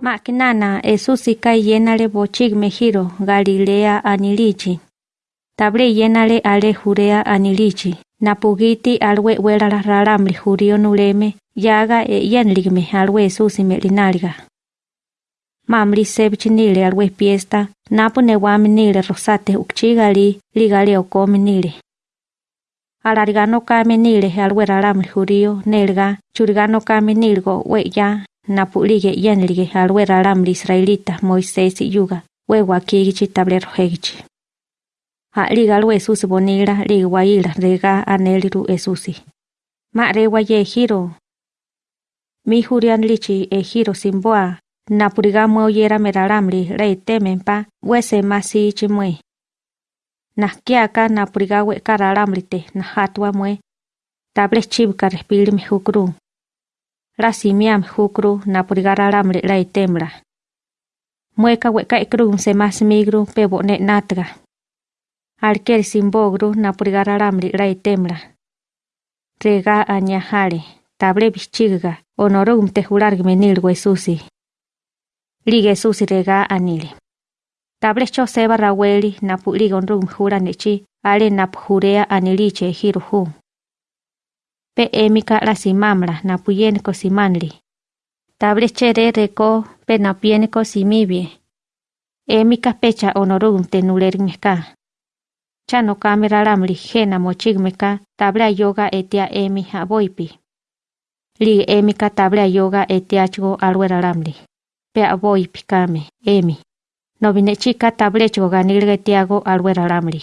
Makinana Esusika yenale bochigme giro Galilea anilichi. Table yenale ale Jurea anilichi. Napugiti alwe welala ralamli jurio nuleme yaga e yenligme alwe Esusi melinalga. Mamli sebchinile alwe fiesta napu newami nile rosate ukchigali ligali okomi nile. Alargano kame nile alwe ralamli jurio nelga churgano kame nilgo we ya napulige yenlige alwe ralamli israelita Moisés yuga we wakigichi tablero hegichi. Ha liga alwe Esusi bonila liga waila rega aneliru Esusi. Ma rewa ye giro. Mi jurian lichi e giro simboa napuriga moyera meralamli rei temenpa wese masi chimwe. Nakiaka napuriga we karalamlite na hatwa mwe. Table chibka respiri mi hukru. La simiam hukru napuriga ralamli rei temla. Mueka weka ikru se mas migru pebo ne natga. Alker simbogru rei temla. Rega añajale, table bichiga, onorum te julargme nilgo Esusi. Lige Esusi rega anile. Table cho seba raweli napu ligon rum jura nechi, ale napu jurea aniliche jiruhu. Pe emika la simamla napu yenko simanli. Table chere reko pe napieneko simibie. Emika pecha onorum te nulermeka. Chano kamera lamli jena mochigmeka tabla yoga etia emi aboipi. Li emika tabla yoga etiachgo alwera lamli. Pe aboipi kame, emi. Nobine chika tablecho ganilga etiago alwera lamli.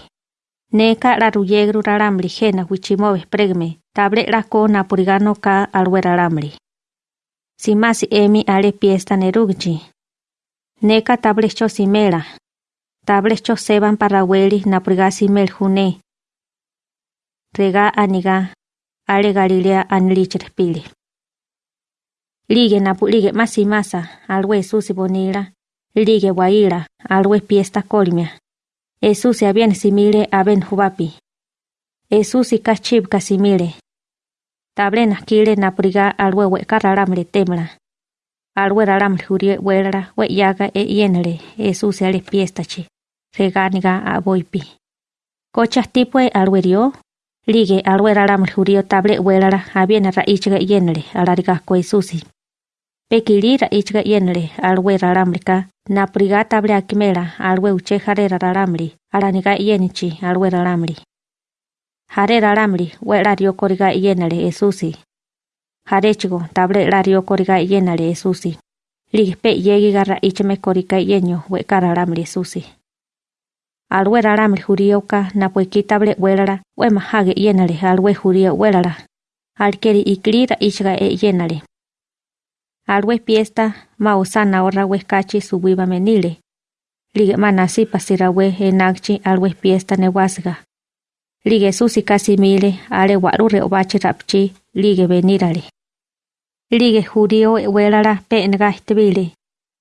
Neka la ruyegru ralamli jena wichimove pregme table la ko napurigano ka alwera lamli. Simasi emi ale piesta nerugchi. Neka tablecho simela, tablecho seban paraweli napurigasi meljune. Rega aniga, ale Galilea anilichirpili. Lige napu lige masi masa, alwe susi bonila, lige waila, alwe piesta colmia. Esusi habien simile aben jubapi. Esusi kachib kasimile. Tablena kile napuriga alwe we temla. Alwe ralamle jurie wela we yaga e yenle, Esusi ale piestachi reganiga aboipi. Kocha tipue alwerio, lige alwera ram jurio table welara abiena raichga yenle alariga koisusi. Pekili pekili ra ichga yenle alwe raramlika na priga tabla akimela alwe uche jare raramli yenichi alwe raramli jare raramli we rario koriga yenale esusi. Jare chigo tabla rario koriga yenale esusi. Ligpe yegi garra ichme korika yenyo we kararamli esusi. Alwe raramli jurioka na pueki tabla welara we mahage yenale alwe jurio welara alkeri ikli ra ichga e yenale alwe fiesta ma usana orra we kachi subiba menile. Lige manasi pasira we enakchi alwe fiesta ne wasga. Lige susi kasi mile ale waru re obachi rapchi lige benirale lige jurio welara pe enga istibile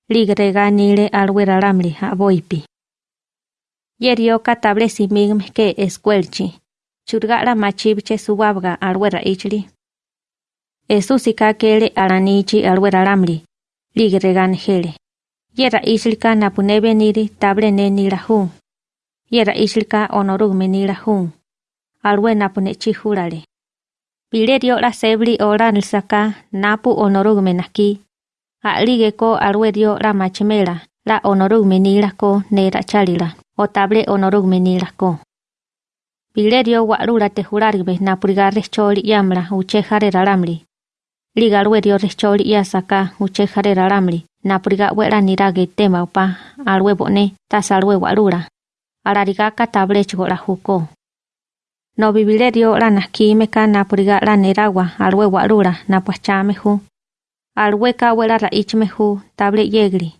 lige rega nile alwe raramli aboipi Yerio katable simigme ke escuelchi. Churgara machibche subabga alwera ichli. Esu sikakele alaniichi alwerarambli. Ligregan. Yera islika napuneve niri table. Yera islika onorugme nila hun. Alwe napune chihurale. Pilerio la sebli ora nilsaka napu onorugme naki. A ligeko alwe dio la machimela. La onorugme nila ko nera chalila. O table onorugme nila ko. Pilerio wa lula te hurarigbe napurigarre choli yamla uchejare ralamli. Raramli. Liga luerio recholi yasaka uche jare raramli na puriga wera nirage tema upa alwe bone tasalwe walura. Alariga ka table chgo la juko. No bibilerio la nakime ka na puriga la neragua alwe walura na pachame ju. Alwe ka wera ra ichme ju table yegli.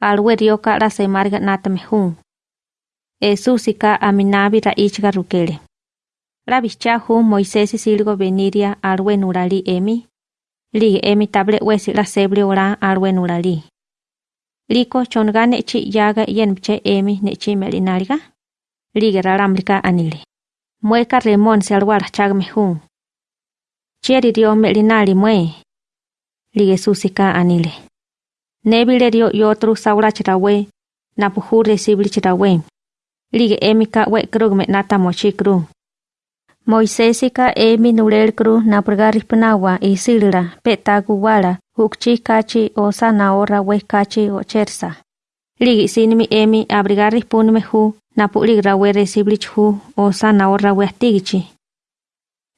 Alwe rio ka la semarga natame ju. Esusika aminabi raichga rukele. Rabicha hu Moisés silgo veniria alwe nurali emi. li emi table we si la sebli ora alwe nulali. Liko chonga ne chi yaga yen che emi ne chi melinariga. Li gera ramlika anili. Mueka remon se alwar chag mehun. Chieri dio melinari mue. Li gesusika anili. Nebile dio yotru saura chita we. Napuhur de sibli chita. Li emi ka we nata mochi krug. Moisésika emi nurel kru napurgari pnawa isilra petagu wala hukchi kachi o sanaora we kachi o chersa. Ligi sinimi emi abrigari punme hu napuligra we resiblich hu o sanaora we atigichi.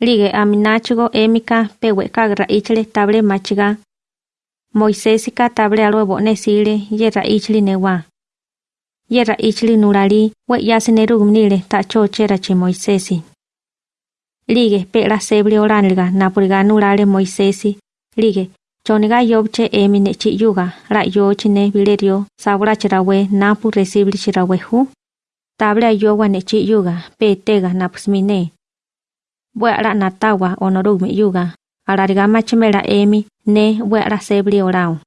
Lige aminachigo emika pewe kagra ichle table machiga. Moisésika table alwe bone sile yerra ichli newa. Yerra ichli nurali we yasinerugumnile tacho cherachi Moisési. lige pela seble oranilga napuriga nurale moisesi lige choniga yobche emine chi yuga ra yo chine bilerio sabura chirawe napu resible chirawe hu tabla yowa ne chi yuga pe tega napsmine bwa ra natawa onorume yuga arariga machimela emi ne bwa ra seble orao